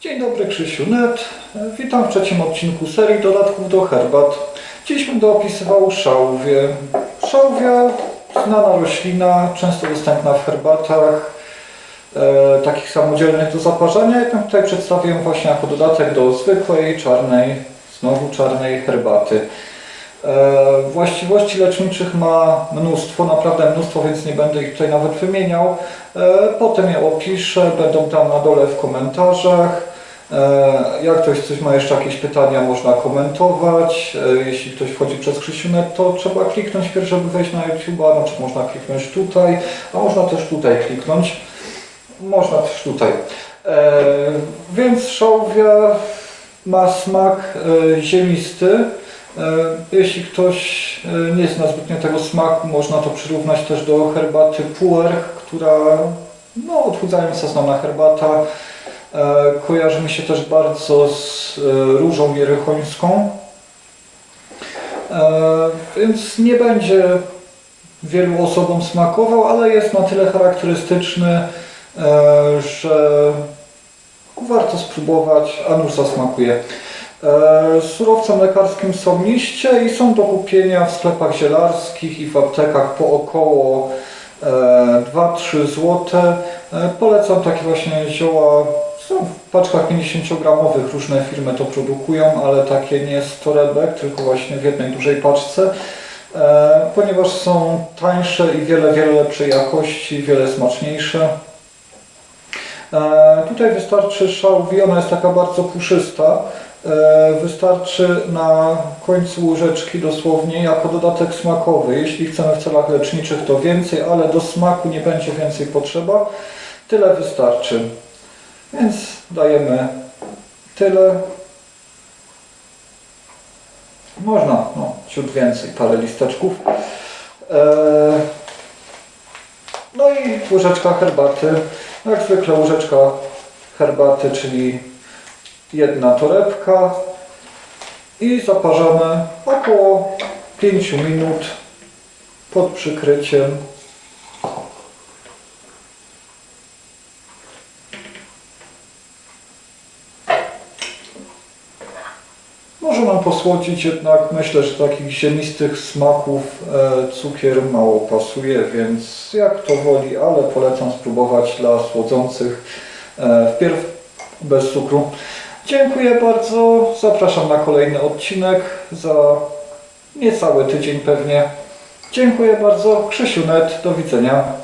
Dzień dobry, Krzysiu Net. Witam w trzecim odcinku serii dodatków do herbat. Dziś będę opisywał szałwię. Szałwia, znana roślina, często dostępna w herbatach, e, takich samodzielnych do zaparzania. Jednak tutaj przedstawię właśnie jako dodatek do zwykłej, czarnej, znowu czarnej herbaty. E, Właściwości leczniczych ma mnóstwo, naprawdę mnóstwo, więc nie będę ich tutaj nawet wymieniał. E, Potem je opiszę, będą tam na dole w komentarzach. E, Jak ktoś coś ma jeszcze jakieś pytania, można komentować. Jeśli ktoś wchodzi przez Krzysiunet, to trzeba kliknąć pierw, żeby wejść na YouTube'a, no czy można kliknąć tutaj, a można też tutaj kliknąć. Można też tutaj. Więc szałwia ma smak ziemisty. E, Jeśli ktoś e, nie zna zbytnio tego smaku, można to przyrównać też do herbaty puer, która no, odchudzająca znana herbata. E, Kojarzy mi się też bardzo z różą jerychońską. Więc nie będzie wielu osobom smakował, ale jest na tyle charakterystyczny, że warto spróbować, a nuż zasmakuje. E, Surowcem lekarskim są liście i są do kupienia w sklepach zielarskich i w aptekach po około e, 2-3 zł. E, Polecam takie właśnie zioła, są w paczkach 50-gramowych, różne firmy to produkują, ale takie nie z torebek, tylko właśnie w jednej dużej paczce. E, Ponieważ są tańsze i wiele, wiele lepszej jakości, wiele smaczniejsze. E, Tutaj wystarczy szałwi, ona jest taka bardzo puszysta. E, Wystarczy na końcu łyżeczki dosłownie jako dodatek smakowy. Jeśli chcemy w celach leczniczych to więcej, ale do smaku nie będzie więcej potrzeba. Tyle wystarczy. Więc dajemy tyle. Można, no, ciut więcej, parę listeczków. E, no i łyżeczka herbaty. Jak zwykle łyżeczka herbaty, czyli jedna torebka. I zaparzamy około 5 minut pod przykryciem. Może nam posłodzić, jednak myślę, że takich ziemistych smaków e, cukier mało pasuje, więc jak to woli, ale polecam spróbować dla słodzących e, wpierw bez cukru. Dziękuję bardzo, zapraszam na kolejny odcinek za niecały tydzień pewnie. Dziękuję bardzo, Krzysiu Net, do widzenia.